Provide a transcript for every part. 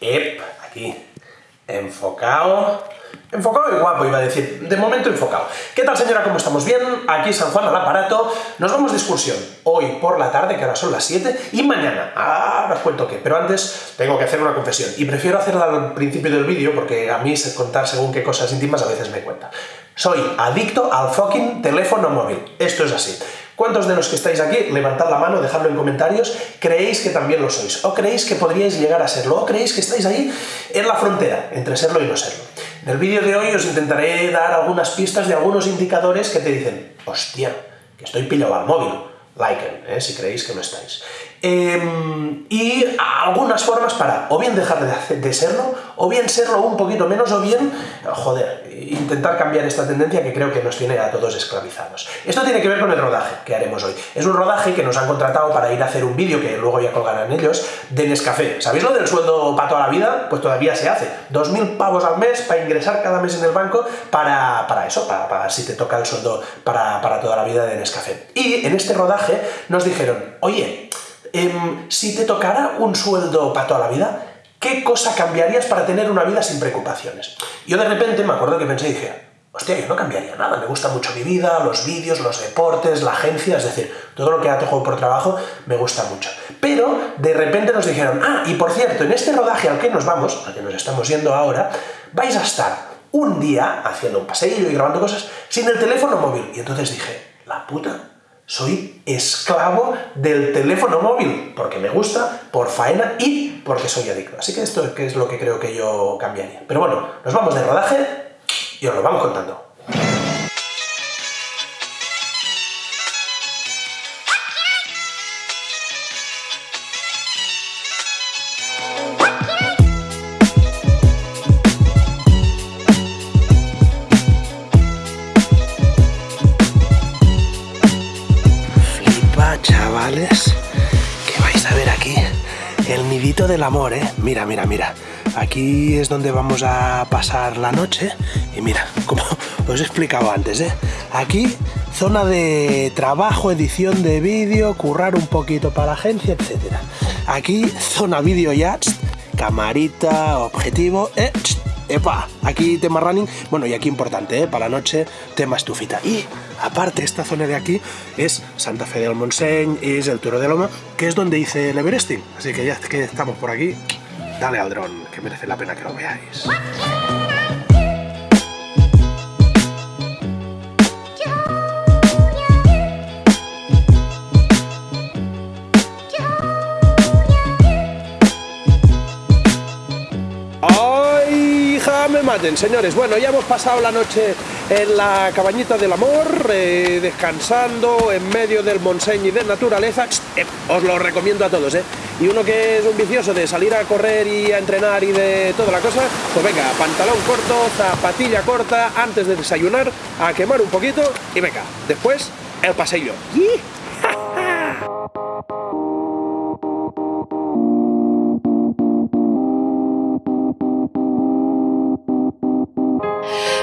Ep, aquí. Enfocado. Enfocado y guapo, iba a decir. De momento enfocado. ¿Qué tal, señora? ¿Cómo estamos? ¿Bien? Aquí San Juan al aparato. Nos vamos de excursión. Hoy por la tarde, que ahora son las 7, y mañana. Ahora os cuento qué. Pero antes tengo que hacer una confesión. Y prefiero hacerla al principio del vídeo, porque a mí contar según qué cosas íntimas a veces me cuenta. Soy adicto al fucking teléfono móvil. Esto es así. ¿Cuántos de los que estáis aquí, levantad la mano, dejadlo en comentarios, creéis que también lo sois? ¿O creéis que podríais llegar a serlo? ¿O creéis que estáis ahí en la frontera entre serlo y no serlo? En el vídeo de hoy os intentaré dar algunas pistas de algunos indicadores que te dicen hostia, que estoy pillado al móvil. Liken, ¿eh? si creéis que no estáis. Em, y algunas formas para o bien dejar de, serlo, o bien serlo un poquito menos, o bien, joder, intentar cambiar esta tendencia que creo que nos tiene a todos esclavizados. Esto tiene que ver con el rodaje que haremos hoy. Es un rodaje que nos han contratado para ir a hacer un vídeo, que luego ya colgarán ellos, de Nescafé. ¿Sabéis lo del sueldo para toda la vida? Pues todavía se hace. 2.000 pavos al mes para ingresar cada mes en el banco para, para eso, para, para, si te toca el sueldo para, para toda la vida de Nescafé. Y en este rodaje nos dijeron, oye, Em, si te tocara un sueldo para toda la vida, ¿qué cosa cambiarías para tener una vida sin preocupaciones? Yo de repente me acuerdo que pensé y dije, hostia, yo no cambiaría nada, me gusta mucho mi vida, los vídeos, los deportes, la agencia, es decir, todo lo que hago por trabajo me gusta mucho. Pero de repente nos dijeron, ah, y por cierto, en este rodaje al que nos vamos, al que nos estamos yendo ahora, vais a estar un día haciendo un paseillo y grabando cosas sin el teléfono móvil. Y entonces dije, la puta, soy esclavo del teléfono móvil, porque me gusta, por faena y porque soy adicto. Así que esto es lo que creo que yo cambiaría. Pero bueno, nos vamos de rodaje y os lo vamos contando. Del amor, ¿eh? Mira, mira, mira. Aquí es donde vamos a pasar la noche. Y mira, como os he explicado antes, ¿eh? Aquí, zona de trabajo, edición de vídeo, currar un poquito para la agencia, etc. Aquí, zona vídeo ya, camarita, objetivo, ¿eh? ¡Epa! Aquí tema running, bueno, y aquí importante, ¿eh? Para la noche, tema estufita. Y aparte, esta zona de aquí es Santa Fe del Montseny, es el Turo de Loma, que es donde hice el Everesting. Así que ya que estamos por aquí, dale al dron, que merece la pena que lo veáis. Señores. Bueno, ya hemos pasado la noche en la cabañita del amor, eh, descansando en medio del Montseny y de naturaleza. Eh, os lo recomiendo a todos, ¿eh? Y uno que es un vicioso de salir a correr y a entrenar y de toda la cosa, pues venga, pantalón corto, zapatilla corta, antes de desayunar, a quemar un poquito y venga, después el paseillo.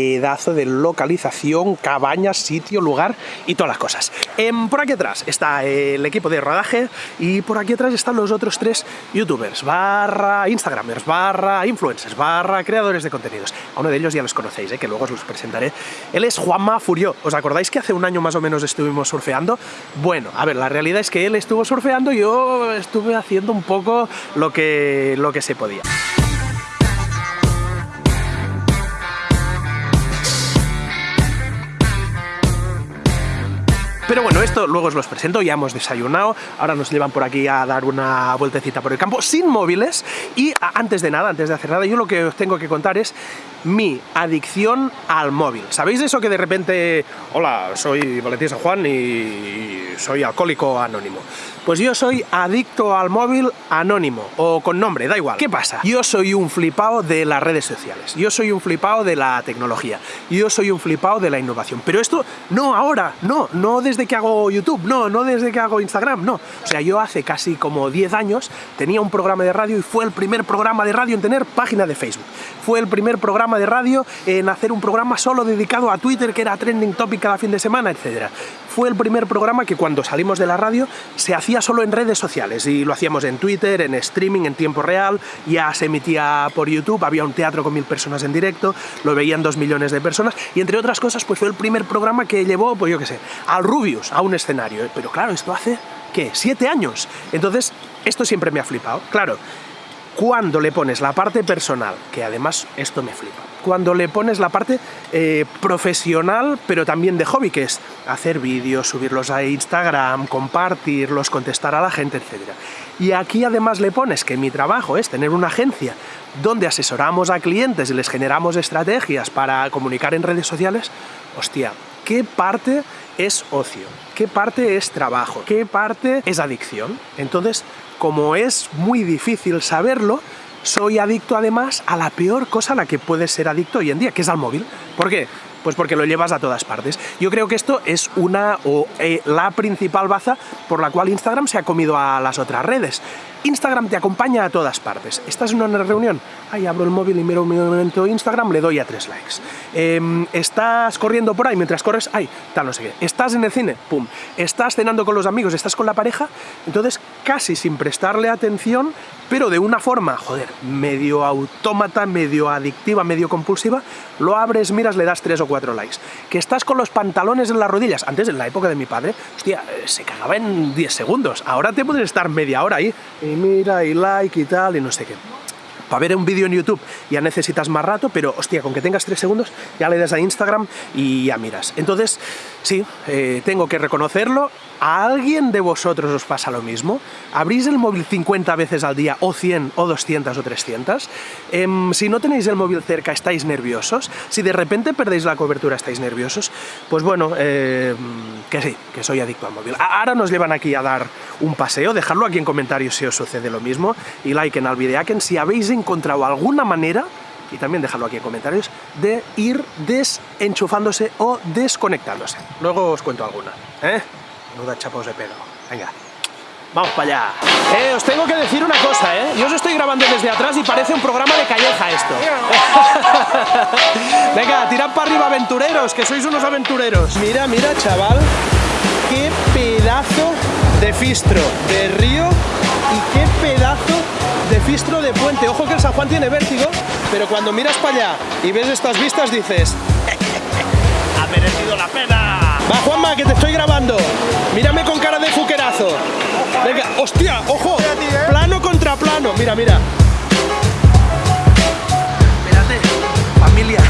pedazo de localización, cabaña, sitio, lugar y todas las cosas. Em, por aquí atrás está el equipo de rodaje y por aquí atrás están los otros tres youtubers, barra instagramers, barra influencers, barra creadores de contenidos. A uno de ellos ya los conocéis, ¿eh? que luego os los presentaré. Él es Juanma Furió. ¿Os acordáis que hace un año más o menos estuvimos surfeando? Bueno, a ver, la realidad es que él estuvo surfeando y yo estuve haciendo un poco lo que, lo que se podía. Pero bueno, esto luego os los presento, ya hemos desayunado, ahora nos llevan por aquí a dar una vueltecita por el campo sin móviles. Y antes de nada, antes de hacer nada, yo lo que os tengo que contar es mi adicción al móvil. ¿Sabéis eso que de repente, hola, soy Valentín San Juan y soy alcohólico anónimo? Pues yo soy adicto al móvil anónimo, o con nombre, da igual. ¿Qué pasa? Yo soy un flipado de las redes sociales, yo soy un flipado de la tecnología, yo soy un flipado de la innovación. Pero esto no ahora, no, no desde que hago YouTube, no, no desde que hago Instagram, no. O sea, yo hace casi como 10 años tenía un programa de radio y fue el primer programa de radio en tener página de Facebook. Fue el primer programa de radio, en hacer un programa solo dedicado a Twitter, que era trending topic cada fin de semana, etc. Fue el primer programa que cuando salimos de la radio se hacía solo en redes sociales y lo hacíamos en Twitter, en streaming, en tiempo real, ya se emitía por YouTube, había un teatro con mil personas en directo, lo veían dos millones de personas y entre otras cosas pues fue el primer programa que llevó, pues yo qué sé, al Rubius a un escenario. Pero claro, esto hace, ¿qué? ¿Siete años? Entonces, esto siempre me ha flipado. Claro, cuando le pones la parte personal, que además esto me flipa, cuando le pones la parte eh, profesional, pero también de hobby, que es hacer vídeos, subirlos a Instagram, compartirlos, contestar a la gente, etc. Y aquí además le pones que mi trabajo es tener una agencia donde asesoramos a clientes y les generamos estrategias para comunicar en redes sociales, hostia, ¿qué parte es ocio? ¿Qué parte es trabajo? ¿Qué parte es adicción? Entonces, como es muy difícil saberlo, soy adicto además a la peor cosa a la que puedes ser adicto hoy en día, que es al móvil. ¿Por qué? Pues porque lo llevas a todas partes. Yo creo que esto es una o eh, la principal baza por la cual Instagram se ha comido a las otras redes. Instagram te acompaña a todas partes. Estás en una reunión, ahí abro el móvil y miro un momento Instagram, le doy a tres likes. Em, estás corriendo por ahí, mientras corres, ay, tal, no sé qué. Estás en el cine, pum. Estás cenando con los amigos, estás con la pareja, entonces casi sin prestarle atención, pero de una forma, joder, medio autómata, medio adictiva, medio compulsiva, lo abres, miras, le das tres o likes. Que estás con los pantalones en las rodillas, antes en la época de mi padre, hostia, eh, se cagaba en 10 segundos, ahora te puedes estar media hora ahí, y mira, y like y tal, y no sé qué para ver un vídeo en YouTube ya necesitas más rato, pero hostia, con que tengas tres segundos ya le das a Instagram y ya miras. Entonces, sí, eh, tengo que reconocerlo, ¿A alguien de vosotros os pasa lo mismo? ¿Abrís el móvil 50 veces al día, o 100, o 200, o 300? Em, si no tenéis el móvil cerca, ¿estáis nerviosos? Si de repente perdéis la cobertura, ¿estáis nerviosos? Pues bueno, em, que sí, que soy adicto al móvil. Ahora nos llevan aquí a dar un paseo, dejadlo aquí en comentarios si os sucede lo mismo, y like en el videaken si habéis encontrado alguna manera y también dejadlo aquí en comentarios, de ir desenchufándose o desconectándose. Luego os cuento alguna. ¿eh? da chapos de pelo. Venga. Vamos para allá. Eh, os tengo que decir una cosa, ¿eh? Yo os estoy grabando desde atrás y parece un programa de calleja esto. Venga, tirad para arriba, aventureros, que sois unos aventureros. Mira, mira, chaval, qué pedazo de fistro de río y qué pedazo de fistro de puente. Ojo que el San Juan tiene vértigo, pero cuando miras para allá y ves estas vistas dices... ¡Ha merecido la pena! Va, Juanma, que te estoy grabando. Mírame con cara de fuquerazo. Venga, hostia, ojo. Plano contra plano. Mira, mira. Espérate, familia,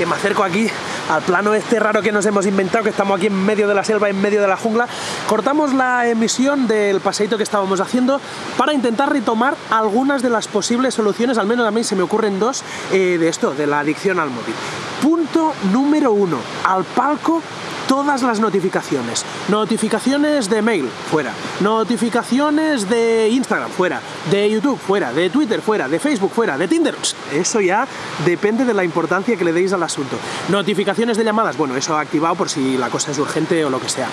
que me acerco aquí al plano este raro que nos hemos inventado, que estamos aquí en medio de la selva, en medio de la jungla. Cortamos la emisión del paseito que estábamos haciendo para intentar retomar algunas de las posibles soluciones, al menos a mí se me ocurren dos, eh, de esto, de la adicción al móvil. Punto número uno, al palco todas las notificaciones. Notificaciones de mail, fuera. Notificaciones de Instagram, fuera. De YouTube, fuera. De Twitter, fuera. De Facebook, fuera. De Tinder, eso ya depende de la importancia que le deis al asunto. Notificaciones de llamadas, bueno, eso activado por si la cosa es urgente o lo que sea.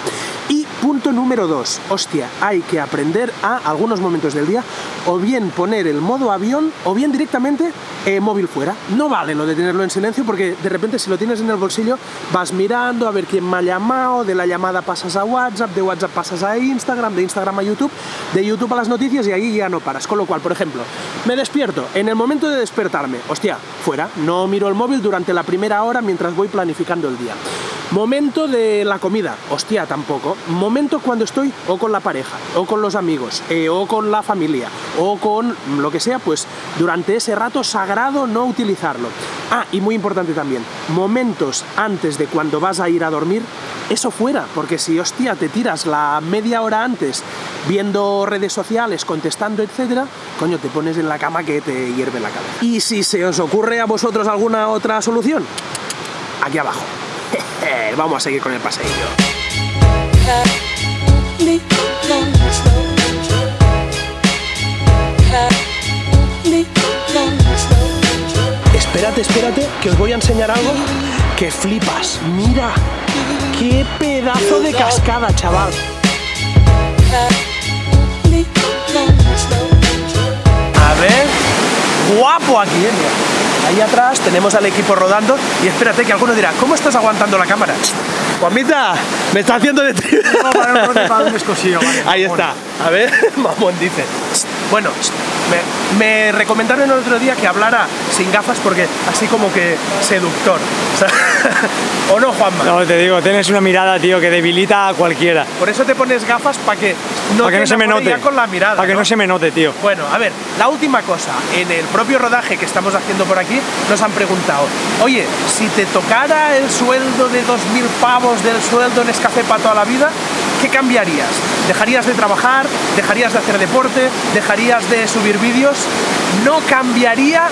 Punto número dos, hostia, hay que aprender a algunos momentos del día o bien poner el modo avión o bien directamente eh, móvil fuera. No vale lo de tenerlo en silencio porque de repente si lo tienes en el bolsillo vas mirando a ver quién me ha llamado, de la llamada pasas a WhatsApp, de WhatsApp pasas a Instagram, de Instagram a YouTube, de YouTube a las noticias y ahí ya no paras. Con lo cual, por ejemplo, me despierto, en el momento de despertarme, hostia, fuera, no miro el móvil durante la primera hora mientras voy planificando el día. Momento de la comida, hostia, tampoco. Momento cuando estoy o con la pareja, o con los amigos, eh, o con la familia, o con lo que sea, pues durante ese rato sagrado no utilizarlo. Ah, y muy importante también, momentos antes de cuando vas a ir a dormir, eso fuera, porque si, hostia, te tiras la media hora antes viendo redes sociales, contestando, etcétera, coño, te pones en la cama que te hierve la cabeza. Y si se os ocurre a vosotros alguna otra solución, aquí abajo. Vamos a seguir con el paseillo. Espérate, espérate, que os voy a enseñar algo que flipas. Mira, qué pedazo de cascada, chaval. A ver, guapo aquí, ¿eh? Mira. Ahí atrás tenemos al equipo rodando y espérate que alguno dirá, ¿cómo estás aguantando la cámara? Juanmita, me está haciendo de ti. No, un escosillo, vale, Ahí está. A ver, mamón dice. Bueno, me, me recomendaron el otro día que hablara sin gafas porque así como que seductor. O, sea, ¿o no, Juanma? No, te digo, tienes una mirada, tío, que debilita a cualquiera. Por eso te pones gafas para que no Para que te no se me note. con la mirada. Para que ¿no? no se me note, tío. Bueno, a ver, la última cosa, en el propio rodaje que estamos haciendo por aquí, nos han preguntado, oye, si te tocara el sueldo de 2.000 pavos del sueldo en Escafé para toda la vida, ¿qué cambiarías? ¿Dejarías de trabajar? ¿Dejarías de hacer deporte? ¿Dejarías de subir vídeos? No cambiaría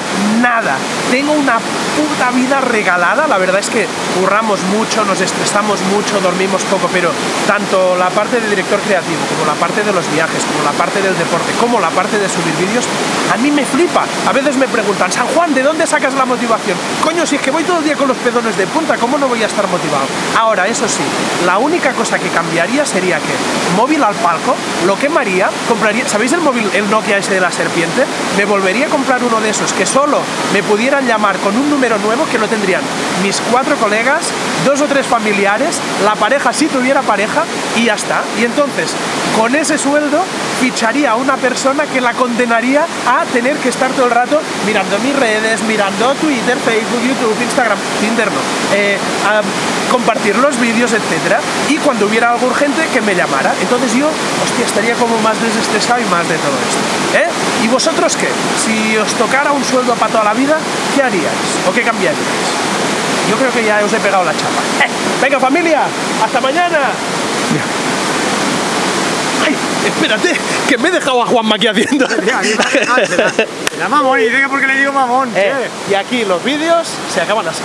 nada. Tengo una puta vida regalada, la verdad es que curramos mucho, nos estresamos mucho, dormimos poco, pero tanto la parte de director creativo, como la parte de los viajes, como la parte del deporte, como la parte de subir vídeos, a mí me flipa. A veces me preguntan, San Juan, ¿de dónde sacas la motivación? Coño, si es que voy todo el día con los pezones de punta, ¿cómo no voy a estar motivado? Ahora, eso sí, la única cosa que cambiaría sería que móvil al palco, lo quemaría, compraría, ¿sabéis el móvil, el Nokia ese de la serpiente? Me volvería a comprar uno de esos que solo me pudieran llamar con un número nuevo que lo tendrían mis cuatro colegas, dos o tres familiares, la pareja si tuviera pareja y ya está. Y entonces, con ese sueldo, ficharía a una persona que la condenaría a tener que estar todo el rato mirando mis redes, mirando Twitter, Facebook, YouTube, Instagram, Tinder no, eh, compartir los vídeos, etcétera. Y cuando hubiera algo urgente, que me llamara. Entonces yo, hostia, estaría como más desestresado y más de todo esto. ¿Eh? ¿Y vosotros qué? Si os tocara un sueldo para toda la vida, ¿qué haríais? ¿O qué cambiaríais? Yo creo que ya os he pegado la chapa. ¡Eh! Venga familia, hasta mañana. Espérate, que me he dejado a Juanma aquí haciendo. Ah, se mamón y dice que porque le digo mamón. Eh, y aquí los vídeos se acaban así.